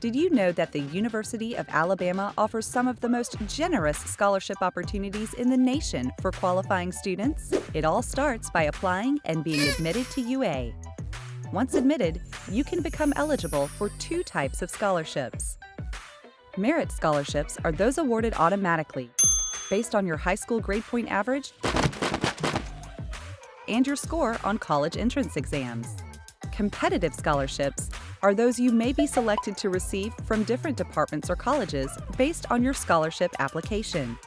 Did you know that the University of Alabama offers some of the most generous scholarship opportunities in the nation for qualifying students? It all starts by applying and being admitted to UA. Once admitted, you can become eligible for two types of scholarships. Merit scholarships are those awarded automatically based on your high school grade point average and your score on college entrance exams. Competitive scholarships are those you may be selected to receive from different departments or colleges based on your scholarship application.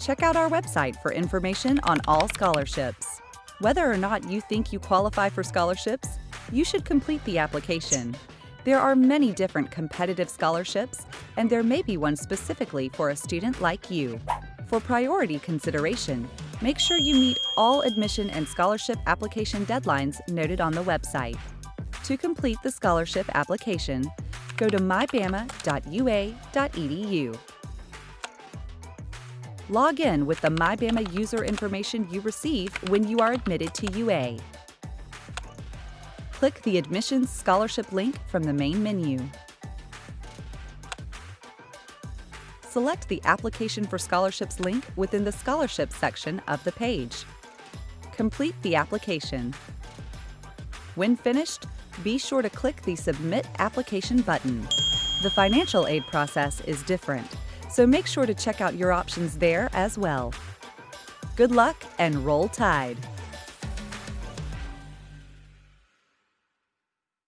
Check out our website for information on all scholarships. Whether or not you think you qualify for scholarships, you should complete the application. There are many different competitive scholarships, and there may be one specifically for a student like you. For priority consideration, make sure you meet all admission and scholarship application deadlines noted on the website. To complete the scholarship application, go to mybama.ua.edu. Log in with the MyBama user information you receive when you are admitted to UA. Click the Admissions Scholarship link from the main menu. Select the Application for Scholarships link within the Scholarships section of the page. Complete the application. When finished, be sure to click the Submit Application button. The financial aid process is different, so make sure to check out your options there as well. Good luck and roll tide!